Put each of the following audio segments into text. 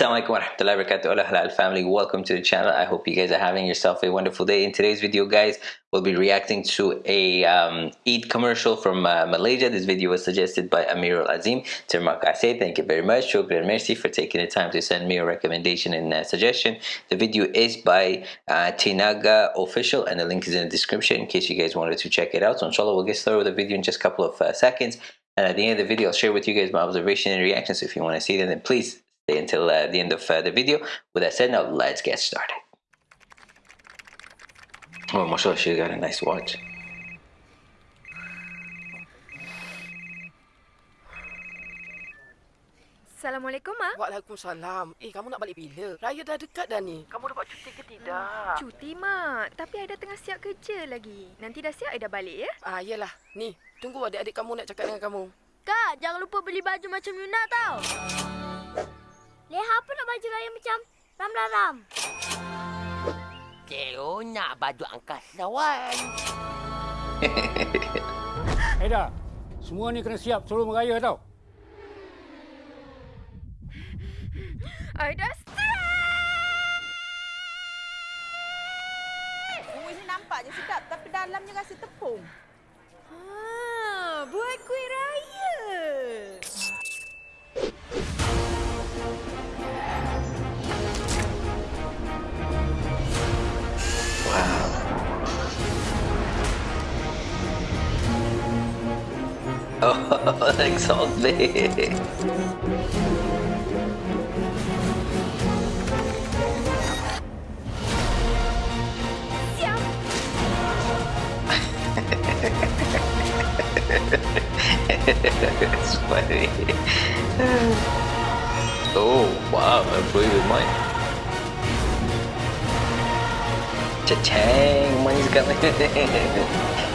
wa rahmatullahi wa barakatuh Hola halal family. Welcome to the channel. I hope you guys are having yourself a wonderful day. In today's video guys we'll be reacting to a um, Eid commercial from uh, Malaysia. This video was suggested by Amir Azim. Terima kasih. Thank you very much. Shukran merci for taking the time to send me a recommendation and uh, suggestion. The video is by uh, Tenaga official and the link is in the description in case you guys wanted to check it out. So inshallah we'll get started with the video in just a couple of uh, seconds. And at the end of the video I'll share with you guys my observation and reactions. So if you want to see them then please until uh, the end of uh, the video. With that said, now let's get started. Oh, mashallah, she got a nice watch. Assalamualaikum, Mak. Waalaikumsalam. Eh, kamu nak balik bila? Raya dah dekat dah ni. Kamu dapat cuti ke tidak? Cuti, Mak. Tapi Aida tengah siap kerja lagi. Nanti dah siap, Aida balik ya? Ah, iyalah. Ni, tunggu adik-adik kamu nak cakap dengan kamu. Kak, jangan lupa beli baju macam Yuna tau. Leha apa nak baju raya macam ram-ram? Teo nak baju angkasawan. Aida, semua ni kena siap sebelum raya tau. Aida, Kuih ni nampaknya sedap tapi dalamnya rasa tepung. Salt big. it's funny. Oh, wow, I blew your mind. Cha-chang, money's coming.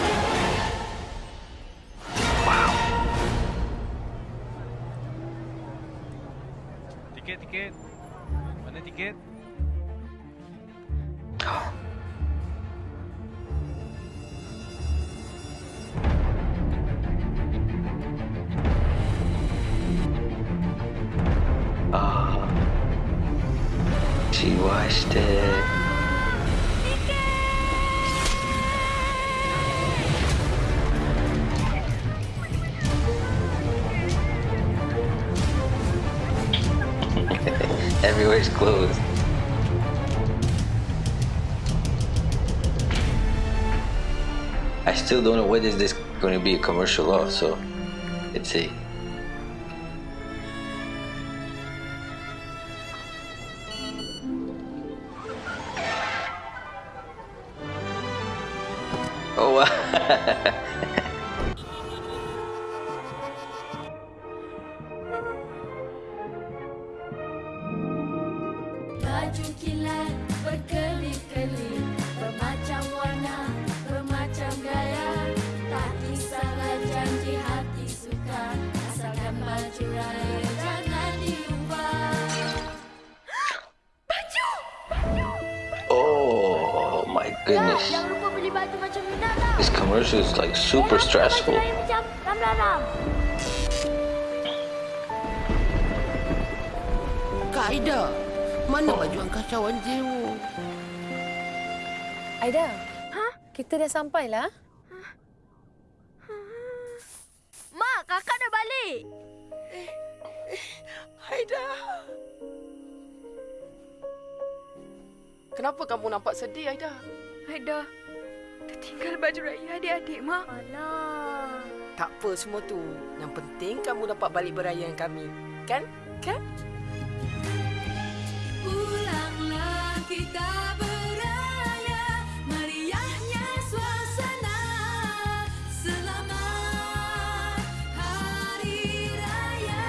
Tiket. Mana tiket? Ah, she washed it. Everywhere's closed. I still don't know is this is going to be a commercial of, so let's see. Oh, wow. goodness. This commercial is like super stressful. Aida, mana baju angkasawan Wan Aida, ha? kita dah sampai lah. Mak, kakak dah balik. Aida. Kenapa kamu nampak sedih, Aida? Aida, tertinggal baju raya adik-adik, Mak. Alah Tak apa semua tu. Yang penting kamu dapat balik beraya dengan kami. Kan? Kan? Pulanglah kita beraya Meriahnya suasana Selamat Hari Raya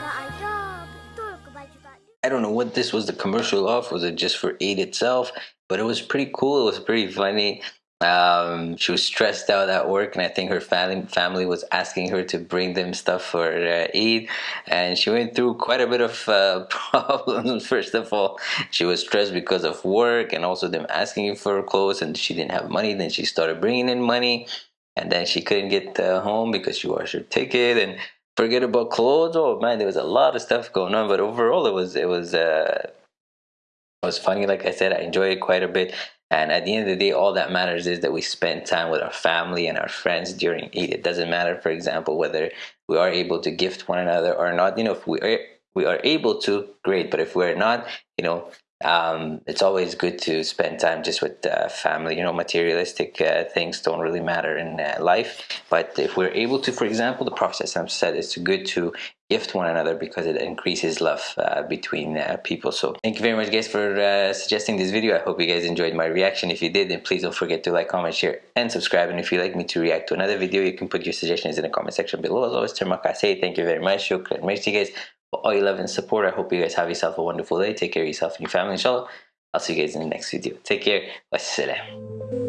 Kak Aida, betul ke baju? I don't know what this was the commercial of. Was it just for Eid itself? But it was pretty cool. It was pretty funny. Um, she was stressed out at work, and I think her family family was asking her to bring them stuff for uh, Eid, and she went through quite a bit of uh, problems. First of all, she was stressed because of work, and also them asking for clothes, and she didn't have money. Then she started bringing in money, and then she couldn't get uh, home because she washed her ticket, and forget about clothes. Oh man, there was a lot of stuff going on, but overall, it was it was uh, was funny. Like I said, I enjoyed it quite a bit. And at the end of the day, all that matters is that we spend time with our family and our friends during Eid. It doesn't matter, for example, whether we are able to gift one another or not. You know, if we are we are able to, great. But if we're not, you know, um, it's always good to spend time just with uh, family. You know, materialistic uh, things don't really matter in uh, life. But if we're able to, for example, the Prophet said it's good to gift one another because it increases love uh, between uh, people. So thank you very much guys for uh, suggesting this video. I hope you guys enjoyed my reaction. If you did, then please don't forget to like, comment, share, and subscribe. And if you'd like me to react to another video, you can put your suggestions in the comment section below. As always, Termaka say thank you very much. Shukran. Merci guys all your love and support. I hope you guys have yourself a wonderful day. Take care of yourself and your family, inshallah. I'll see you guys in the next video. Take care. Wassalam.